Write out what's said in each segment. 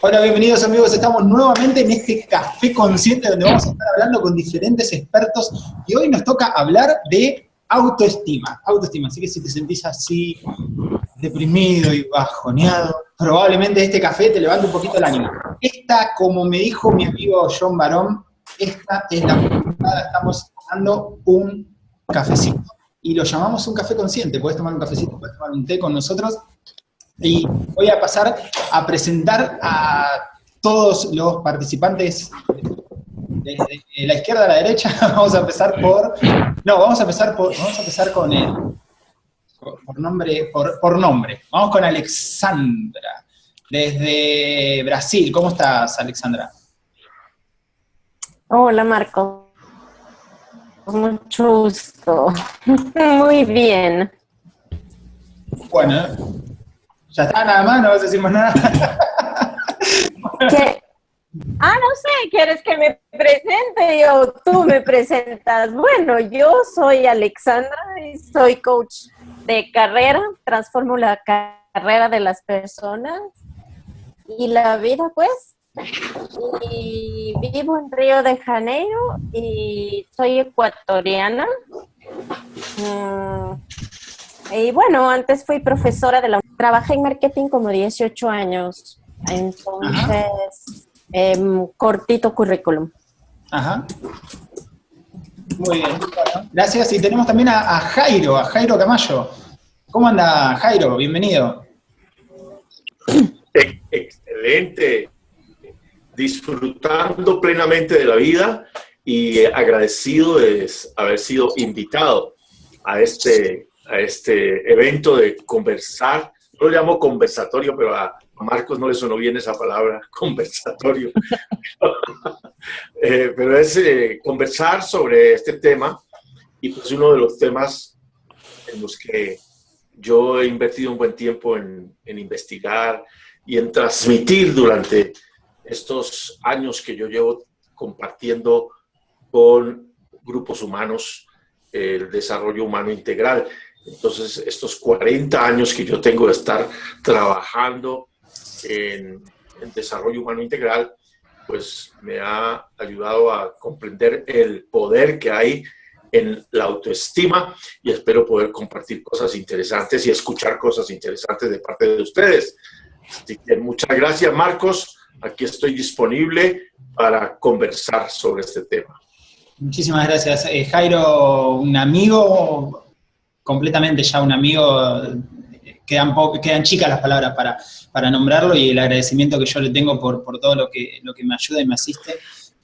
Hola, bienvenidos amigos. Estamos nuevamente en este café consciente donde vamos a estar hablando con diferentes expertos y hoy nos toca hablar de autoestima. Autoestima, así que si te sentís así deprimido y bajoneado, probablemente este café te levante un poquito el ánimo. Esta, como me dijo mi amigo John Barón, esta es la oportunidad, estamos tomando un cafecito y lo llamamos un café consciente. Puedes tomar un cafecito, puedes tomar un té con nosotros y voy a pasar a presentar a todos los participantes de, la izquierda a la derecha. Vamos a empezar por... No, vamos a empezar, por, vamos a empezar con el... Por nombre, por, por nombre. Vamos con Alexandra, desde Brasil. ¿Cómo estás, Alexandra? Hola, Marco. Mucho gusto. Muy bien. Bueno, ya está, nada más, no vas a decir más nada. Ah, no sé, ¿quieres que me presente o tú me presentas? Bueno, yo soy Alexandra y soy coach de carrera, transformo la carrera de las personas y la vida, pues. Y vivo en Río de Janeiro y soy ecuatoriana. Y bueno, antes fui profesora de la... Trabajé en marketing como 18 años, entonces, em, cortito currículum. Ajá. Muy bien, gracias. Y tenemos también a, Jairo, a Jairo Camayo. ¿Cómo anda, Jairo? Bienvenido. Excelente. Disfrutando plenamente de la vida y agradecido de haber sido invitado a este a este evento de conversar. Yo lo llamo conversatorio, pero a Marcos no le sonó bien esa palabra, conversatorio. Eh, pero es eh, conversar sobre este tema y pues uno de los temas en los que yo he invertido un buen tiempo en, en investigar y en transmitir durante estos años que yo llevo compartiendo con grupos humanos el desarrollo humano integral. Entonces, estos 40 años que yo tengo de estar trabajando en, desarrollo humano integral, pues me ha ayudado a comprender el poder que hay en la autoestima y espero poder compartir cosas interesantes y escuchar cosas interesantes de parte de ustedes. Así que muchas gracias, Marcos. Aquí estoy disponible para conversar sobre este tema. Muchísimas gracias. Eh, Jairo, un amigo, completamente ya un amigo, quedan, quedan chicas las palabras para, para nombrarlo y el agradecimiento que yo le tengo por, por todo lo que, lo que me ayuda y me asiste,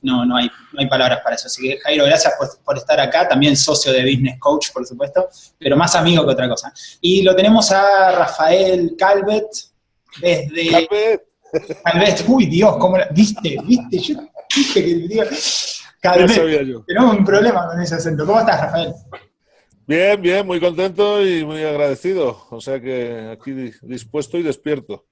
no, no, hay, no hay palabras para eso. Así que Jairo, gracias por, estar acá, también socio de Business Coach, por supuesto, pero más amigo que otra cosa. Y lo tenemos a Rafael Calvet, desde... Calvet. Calvet, uy Dios, ¿cómo viste? ¿Viste? Yo dije que... Calvet, tenemos un problema con ese acento. ¿Cómo estás, Rafael? Bien, bien, muy contento y muy agradecido. O sea que aquí dispuesto y despierto.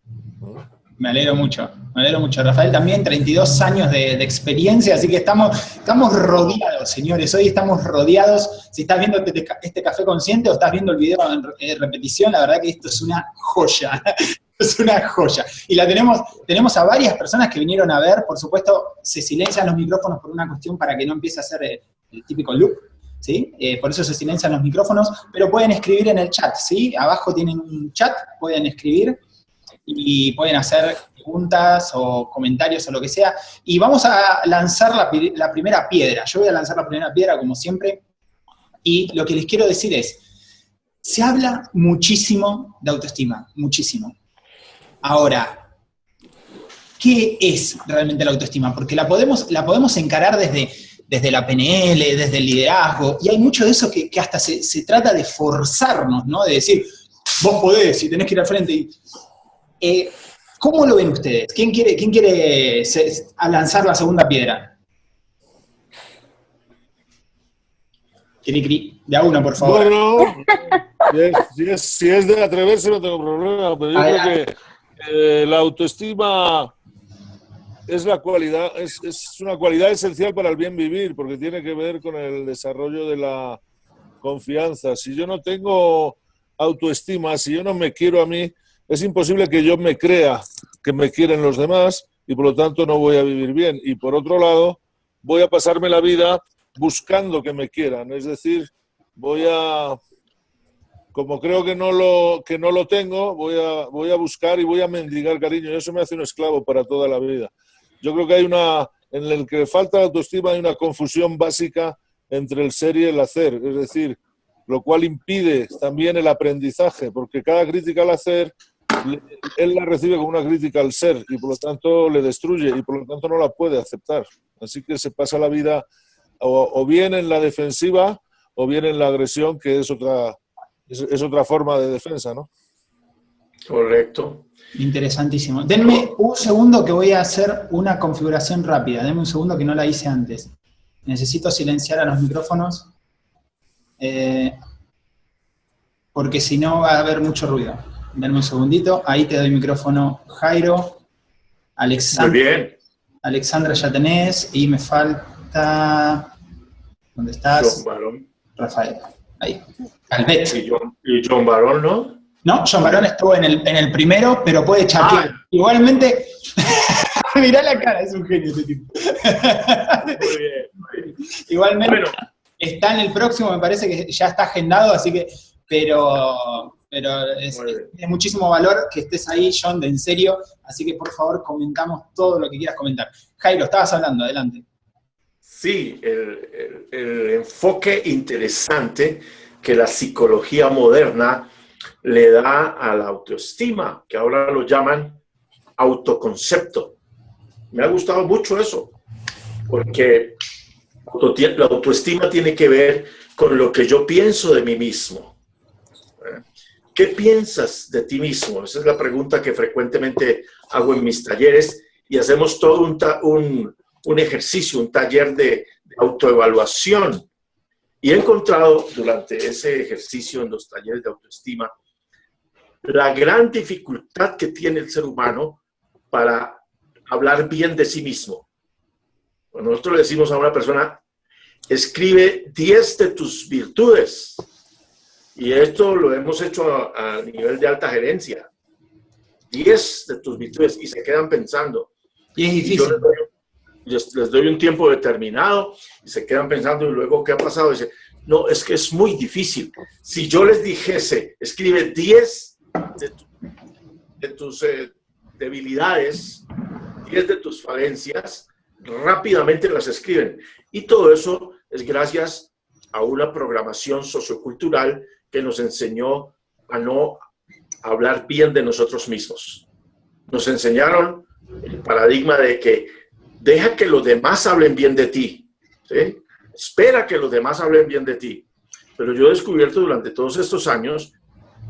Me alegro mucho, me alegro mucho. Rafael también, 32 años de, experiencia, así que estamos, estamos rodeados, señores. Hoy estamos rodeados. Si estás viendo este, este café consciente o estás viendo el video en repetición, la verdad que esto es una joya. es una joya. Y la tenemos, tenemos a varias personas que vinieron a ver, por supuesto, se silencian los micrófonos por una cuestión para que no empiece a ser el típico loop, ¿sí? Eh, por eso se silencian los micrófonos, pero pueden escribir en el chat, ¿sí? Abajo tienen un chat, pueden escribir y pueden hacer preguntas o comentarios o lo que sea. Y vamos a lanzar la, la primera piedra. Yo voy a lanzar la primera piedra, como siempre, y lo que les quiero decir es, se habla muchísimo de autoestima, muchísimo. Ahora, ¿qué es realmente la autoestima? Porque la podemos, la podemos encarar desde desde la PNL, desde el liderazgo, y hay mucho de eso que, hasta se, trata de forzarnos, ¿no? De decir, vos podés y tenés que ir al frente. Eh, ¿Cómo lo ven ustedes? ¿Quién quiere, quién quiere lanzar la segunda piedra? De a uno, por favor. Bueno, si es, de atreverse no tengo problema, pero yo creo que eh, la autoestima es la cualidad, es, es, una cualidad esencial para el bien vivir, porque tiene que ver con el desarrollo de la confianza. Si yo no tengo autoestima, si yo no me quiero a mí, es imposible que yo me crea que me quieren los demás y por lo tanto no voy a vivir bien. Y por otro lado, voy a pasarme la vida buscando que me quieran, es decir, voy a, como creo que no lo, que no lo tengo, voy a, voy a buscar y voy a mendigar cariño y eso me hace un esclavo para toda la vida. Yo creo que hay una, en el que falta autoestima hay una confusión básica entre el ser y el hacer, es decir, lo cual impide también el aprendizaje, porque cada crítica al hacer, él la recibe como una crítica al ser y por lo tanto le destruye y por lo tanto no la puede aceptar. Así que se pasa la vida o, bien en la defensiva o bien en la agresión, que es otra, es, otra forma de defensa, ¿no? Correcto. Interesantísimo. Denme un segundo que voy a hacer una configuración rápida. Denme un segundo que no la hice antes. Necesito silenciar a los micrófonos. Eh, porque si no va a haber mucho ruido. Denme un segundito. Ahí te doy micrófono, Jairo. Alexandra. Muy bien. Alexandra ya tenés. Y me falta... ¿Dónde estás? John Barón. Rafael. Ahí. Albet. Y John, y John Barón, ¿no? No, John Barón estuvo en el, en el primero, pero puede chatear. Ah. Igualmente, mirá la cara, es un genio ese tipo. Muy bien. Muy bien. Igualmente, Bueno, está en el próximo, me parece que ya está agendado, así que, pero, pero es, muchísimo valor que estés ahí, John, de en serio, así que por favor comentamos todo lo que quieras comentar. Jairo, estabas hablando, adelante. Sí, el, el- el enfoque interesante que la psicología moderna le da a la autoestima, que ahora lo llaman autoconcepto. Me ha gustado mucho eso, porque la autoestima tiene que ver con lo que yo pienso de mí mismo. ¿Qué piensas de ti mismo? Esa es la pregunta que frecuentemente hago en mis talleres y hacemos todo un, ejercicio, un taller de autoevaluación. Y he encontrado durante ese ejercicio en los talleres de autoestima la gran dificultad que tiene el ser humano para hablar bien de sí mismo. Cuando nosotros le decimos a una persona, escribe 10 de tus virtudes. Y esto lo hemos hecho a, a nivel de alta gerencia. 10 de tus virtudes y se quedan pensando. Y es difícil. yo les doy, les- les doy un tiempo determinado y se quedan pensando y luego, ¿qué ha pasado? Dice, no, es que es muy difícil. Si yo les dijese, escribe 10 de, tu- de tus eh, debilidades, 10 de tus falencias, rápidamente las escriben. Y todo eso es gracias a una programación sociocultural que nos enseñó a no hablar bien de nosotros mismos. Nos enseñaron el paradigma de que deja que los demás hablen bien de ti. ¿sí? Espera que los demás hablen bien de ti. Pero yo he descubierto durante todos estos años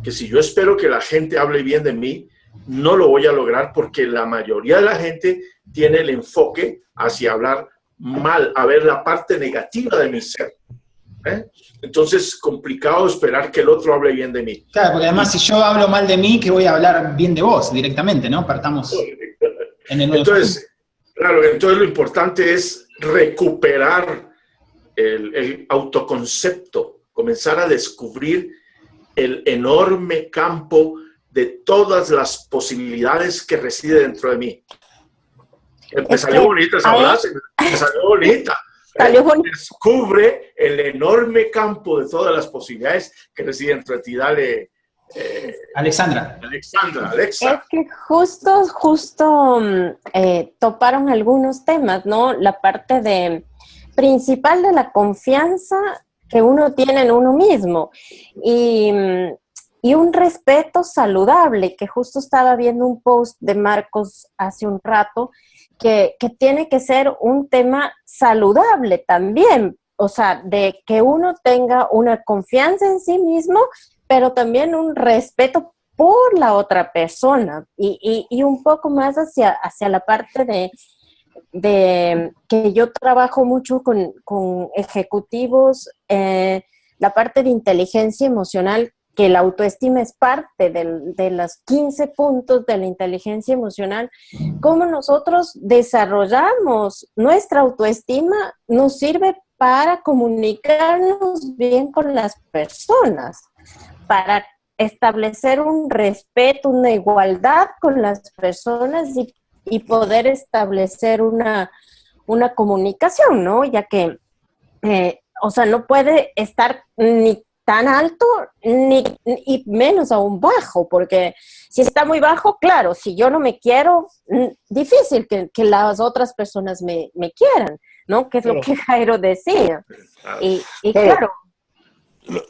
que si yo espero que la gente hable bien de mí, no lo voy a lograr porque la mayoría de la gente tiene el enfoque hacia hablar mal, a ver la parte negativa de mi ser. ¿eh? Entonces, complicado esperar que el otro hable bien de mí. Claro, porque además si yo hablo mal de mí, que voy a hablar bien de vos directamente, ¿no? Partamos en el Entonces, claro, entonces lo importante es recuperar el, el autoconcepto, comenzar a descubrir el enorme campo de todas las posibilidades que reside dentro de mí. Me Es salió bonita esa frase, me salió bonita. Salió bonita. Descubre el enorme campo de todas las posibilidades que reside dentro de ti. Dale, eh, Alexandra. Alexandra, Alexa. Es que justo, justo mm, eh, toparon algunos temas, ¿no? La parte de principal de la confianza que uno tiene en uno mismo y, mm, y un respeto saludable, que justo estaba viendo un post de Marcos hace un rato, que, que tiene que ser un tema saludable también, o sea, de que uno tenga una confianza en sí mismo, pero también un respeto por la otra persona y, y- un poco más hacia, hacia la parte de, de que yo trabajo mucho con, con ejecutivos, eh, la parte de inteligencia emocional, que la autoestima es parte del- de los 15 puntos de la inteligencia emocional, cómo nosotros desarrollamos nuestra autoestima nos sirve para comunicarnos bien con las personas, para establecer un respeto, una igualdad con las personas y, poder establecer una, una, comunicación, ¿no? Ya que, eh, o sea, no puede estar ni tan alto ni, y menos aún bajo, porque si está muy bajo, claro, si yo no me quiero, mm, difícil que, las otras personas me, quieran, ¿no? Que es lo que Jairo decía. Y, claro.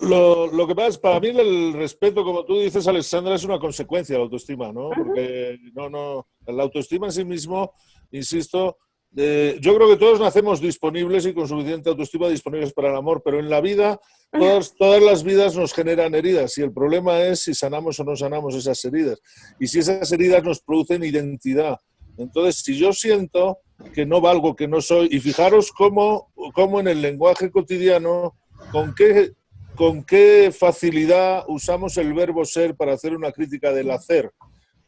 Lo, que pasa es, para mí el respeto, como tú dices, Alexandra, es una consecuencia de la autoestima, ¿no? Porque no, no, la autoestima en sí mismo, insisto, yo creo que todos nacemos disponibles y con suficiente autoestima disponibles para el amor, pero en la vida todas, todas las vidas nos generan heridas y el problema es si sanamos o no sanamos esas heridas y si esas heridas nos producen identidad. Entonces, si yo siento que no valgo, que no soy, y fijaros cómo, cómo en el lenguaje cotidiano, con qué, con qué facilidad usamos el verbo ser para hacer una crítica del hacer.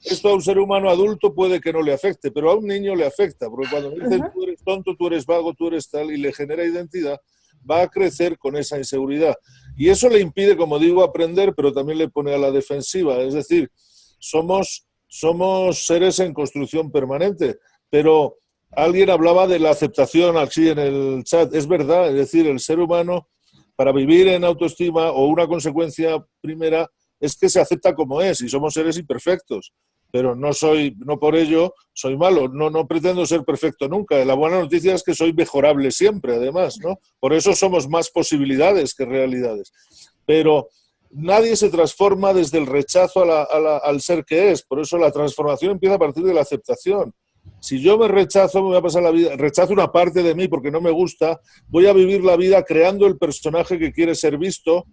Esto a un ser humano adulto puede que no le afecte, pero a un niño le afecta, porque cuando me dicen tú eres tonto, tú eres vago, tú eres tal, y le genera identidad, va a crecer con esa inseguridad. Y eso le impide, como digo, aprender, pero también le pone a la defensiva. Es decir, somos, somos seres en construcción permanente, pero alguien hablaba de la aceptación así en el chat. Es verdad, es decir, el ser humano, para vivir en autoestima o una consecuencia primera, es que se acepta como es y somos seres imperfectos pero no soy, no por ello soy malo, no, no pretendo ser perfecto nunca. La buena noticia es que soy mejorable siempre, además, ¿no? Por eso somos más posibilidades que realidades. Pero nadie se transforma desde el rechazo al ser que es, por eso la transformación empieza a partir de la aceptación. Si yo me rechazo, me voy a pasar la vida, rechazo una parte de mí porque no me gusta, voy a vivir la vida creando el personaje que quiere ser visto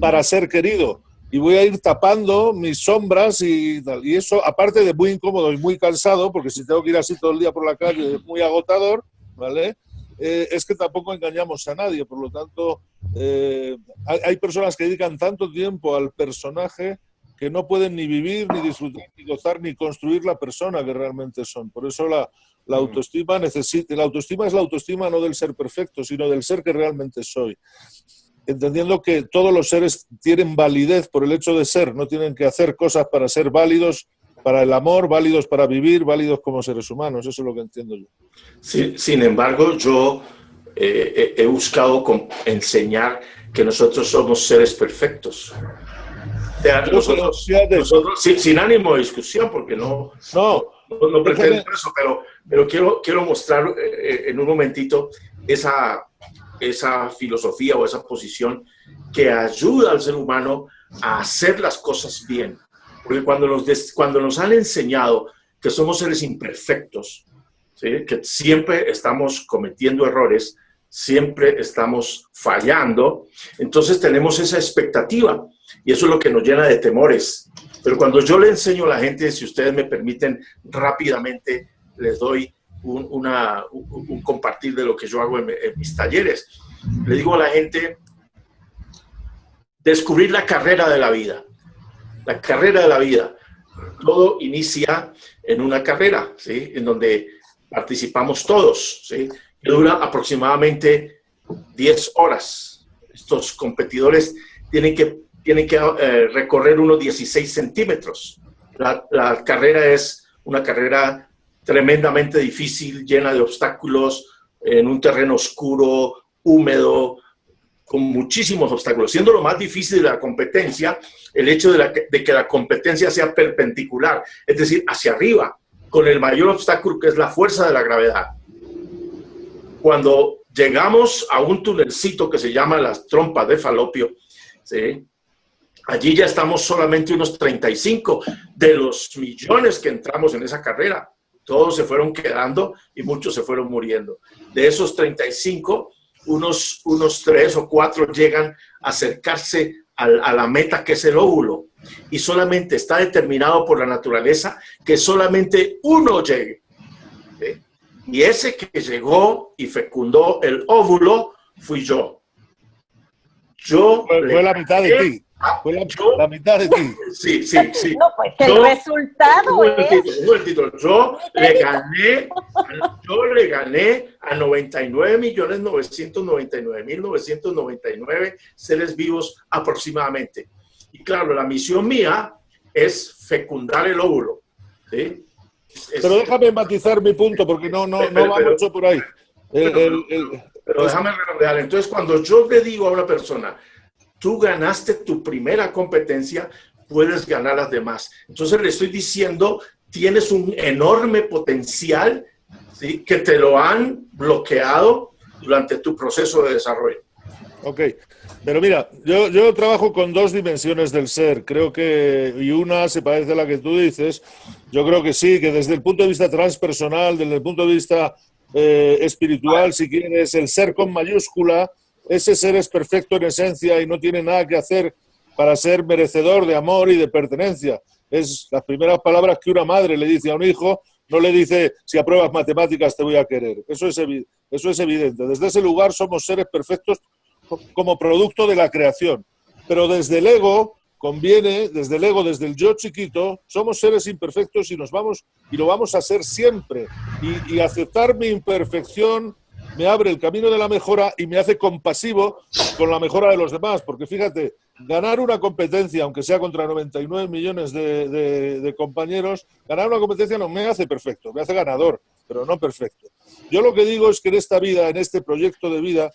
para ser querido y voy a ir tapando mis sombras y tal. Y eso, aparte de muy incómodo y muy cansado, porque si tengo que ir así todo el día por la calle es muy agotador, ¿vale? Eh, es que tampoco engañamos a nadie. Por lo tanto, eh, hay, personas que dedican tanto tiempo al personaje que no pueden ni vivir, ni disfrutar, ni gozar, ni construir la persona que realmente son. Por eso la, la autoestima necesita, la autoestima es la autoestima no del ser perfecto, sino del ser que realmente soy entendiendo que todos los seres tienen validez por el hecho de ser, no tienen que hacer cosas para ser válidos para el amor, válidos para vivir, válidos como seres humanos, eso es lo que entiendo yo. sin embargo, yo eh, he buscado enseñar que nosotros somos seres perfectos. Sin, ánimo de discusión, porque no, no, no, pretendo eso, pero, pero quiero, quiero mostrar eh, eh, en un momentito esa, esa filosofía o esa posición que ayuda al ser humano a hacer las cosas bien. Porque cuando nos, cuando nos han enseñado que somos seres imperfectos, que siempre estamos cometiendo errores, siempre estamos fallando, entonces tenemos esa expectativa y eso es lo que nos llena de temores. Pero cuando yo le enseño a la gente, si ustedes me permiten rápidamente, les doy un, una, un, compartir de lo que yo hago en, mis talleres. Le digo a la gente, descubrir la carrera de la vida. La carrera de la vida. Todo inicia en una carrera, ¿sí? En donde participamos todos, ¿sí? Dura aproximadamente 10 horas. Estos competidores tienen que, tienen que eh, recorrer unos 16 centímetros. La, la carrera es una carrera tremendamente difícil, llena de obstáculos, en un terreno oscuro, húmedo, con muchísimos obstáculos. Siendo lo más difícil de la competencia, el hecho de, que la competencia sea perpendicular, es decir, hacia arriba, con el mayor obstáculo que es la fuerza de la gravedad. Cuando llegamos a un tunelcito que se llama las trompas de falopio, allí ya estamos solamente unos 35 de los millones que entramos en esa carrera todos se fueron quedando y muchos se fueron muriendo. De esos 35, unos, unos 3 o 4 llegan a acercarse a, la meta que es el óvulo y solamente está determinado por la naturaleza que solamente uno llegue. Y ese que llegó y fecundó el óvulo fui yo. Yo fue, la mitad de ti. Fue la, mitad de ti. Sí, sí, sí. No, pues que el resultado es... Yo le gané, yo le gané a 99 millones 999 mil 999 seres vivos aproximadamente. Y claro, la misión mía es fecundar el óvulo. ¿sí? Pero déjame matizar mi punto, porque no, no, no va mucho por ahí. pero déjame redondear. Entonces, cuando yo le digo a una persona, tú ganaste tu primera competencia, puedes ganar las demás. Entonces le estoy diciendo, tienes un enorme potencial ¿sí? que te lo han bloqueado durante tu proceso de desarrollo. Ok, pero mira, yo, yo trabajo con dos dimensiones del ser, creo que, y una se parece a la que tú dices, yo creo que sí, que desde el punto de vista transpersonal, desde el punto de vista eh, espiritual, si quieres, el ser con mayúscula, ese ser es perfecto en esencia y no tiene nada que hacer para ser merecedor de amor y de pertenencia. Es las primeras palabras que una madre le dice a un hijo, no le dice, si apruebas matemáticas te voy a querer. Eso es, eso es evidente. Desde ese lugar somos seres perfectos como producto de la creación. Pero desde el ego conviene, desde el ego, desde el yo chiquito, somos seres imperfectos y nos vamos y lo vamos a ser siempre. Y, aceptar mi imperfección me abre el camino de la mejora y me hace compasivo con la mejora de los demás. Porque fíjate, ganar una competencia, aunque sea contra 99 millones de, de, compañeros, ganar una competencia no me hace perfecto, me hace ganador, pero no perfecto. Yo lo que digo es que en esta vida, en este proyecto de vida,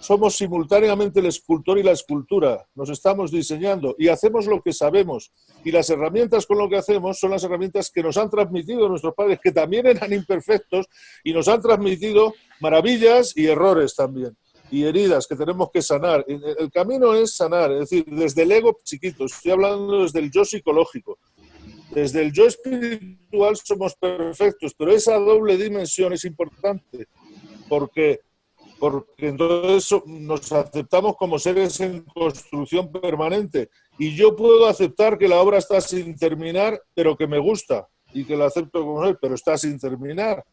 somos simultáneamente el escultor y la escultura. Nos estamos diseñando y hacemos lo que sabemos. Y las herramientas con lo que hacemos son las herramientas que nos han transmitido nuestros padres, que también eran imperfectos y nos han transmitido maravillas y errores también. Y heridas que tenemos que sanar. El camino es sanar, es decir, desde el ego chiquito, estoy hablando desde el yo psicológico. Desde el yo espiritual somos perfectos, pero esa doble dimensión es importante porque porque entonces nos aceptamos como seres en construcción permanente. Y yo puedo aceptar que la obra está sin terminar, pero que me gusta, y que la acepto como él, pero está sin terminar.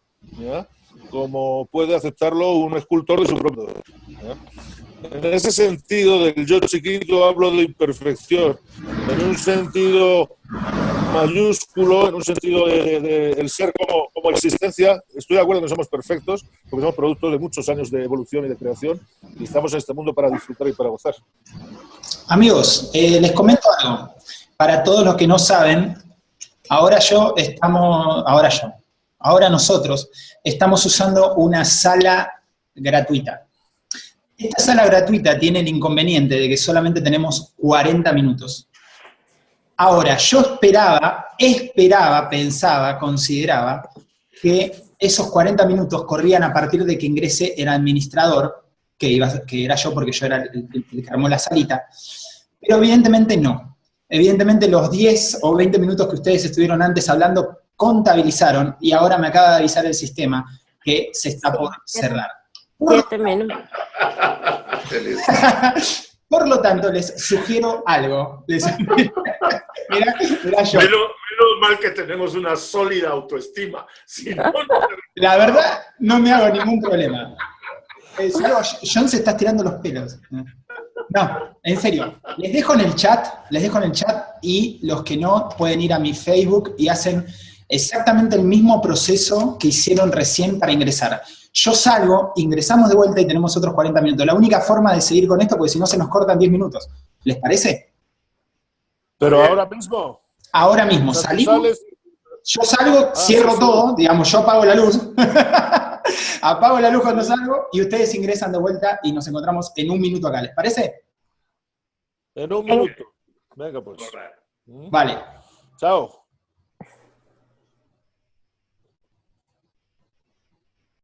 Como puede aceptarlo un escultor de su propio. En ese sentido del yo chiquito hablo de imperfección. En un sentido mayúsculo, en un sentido de, el ser como, como, existencia. Estoy de acuerdo que somos perfectos, porque somos producto de muchos años de evolución y de creación, y estamos en este mundo para disfrutar y para gozar. Amigos, eh, les comento algo. Para todos los que no saben, ahora yo estamos, ahora yo, ahora nosotros estamos usando una sala gratuita. Esta sala gratuita tiene el inconveniente de que solamente tenemos 40 minutos. Ahora, yo esperaba, esperaba, pensaba, consideraba que esos 40 minutos corrían a partir de que ingrese el administrador, que, iba, que era yo porque yo era el, que armó la salita, pero evidentemente no. Evidentemente los 10 o 20 minutos que ustedes estuvieron antes hablando contabilizaron y ahora me acaba de avisar el sistema que se está por cerrar. Siete minutos. Por lo tanto, les sugiero algo. mira, yo. Menos, mal que tenemos una sólida autoestima. La verdad, no me hago ningún problema. Eh, John se está tirando los pelos. No, en serio. Les dejo en el chat, les dejo en el chat y los que no pueden ir a mi Facebook y hacen exactamente el mismo proceso que hicieron recién para ingresar. Yo salgo, ingresamos de vuelta y tenemos otros 40 minutos. La única forma de seguir con esto, porque si no se nos cortan 10 minutos. ¿Les parece? Pero ahora mismo. Ahora mismo, salimos. Yo salgo, ah, cierro todo, digamos, yo apago la luz. apago la luz cuando salgo y ustedes ingresan de vuelta y nos encontramos en un minuto acá. ¿Les parece? En un minuto. Venga, pues. Vale. Chao.